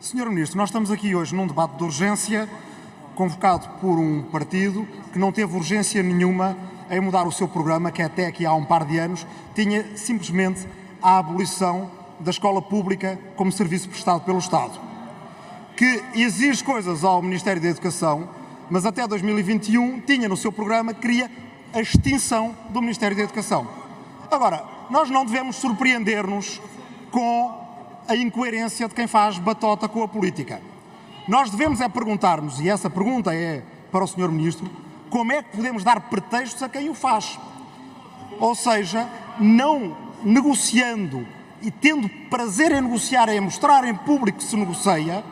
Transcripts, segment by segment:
Senhor Ministro, nós estamos aqui hoje num debate de urgência convocado por um partido que não teve urgência nenhuma em mudar o seu programa, que até aqui há um par de anos tinha simplesmente a abolição da escola pública como serviço prestado pelo Estado, que exige coisas ao Ministério da Educação, mas até 2021 tinha no seu programa que queria a extinção do Ministério da Educação. Agora, nós não devemos surpreender-nos com a incoerência de quem faz batota com a política. Nós devemos é perguntar-nos, e essa pergunta é para o Sr. Ministro, como é que podemos dar pretextos a quem o faz? Ou seja, não negociando e tendo prazer em negociar, em mostrar em público que se negocia,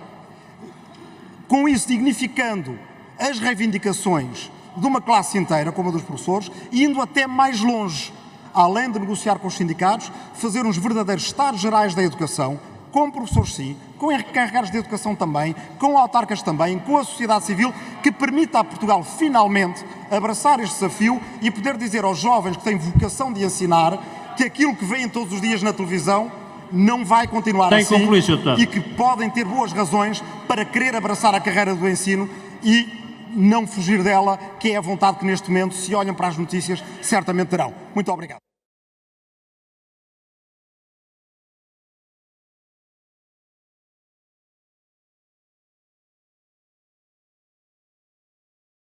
com isso dignificando as reivindicações de uma classe inteira, como a dos professores, e indo até mais longe, além de negociar com os sindicatos, fazer uns verdadeiros estados gerais da educação, com professores sim, com encarregados de educação também, com autarcas também, com a sociedade civil, que permita a Portugal finalmente abraçar este desafio e poder dizer aos jovens que têm vocação de ensinar que aquilo que veem todos os dias na televisão não vai continuar Tem assim concluir, e que podem ter boas razões para querer abraçar a carreira do ensino e não fugir dela, que é a vontade que neste momento, se olham para as notícias, certamente terão. Muito obrigado.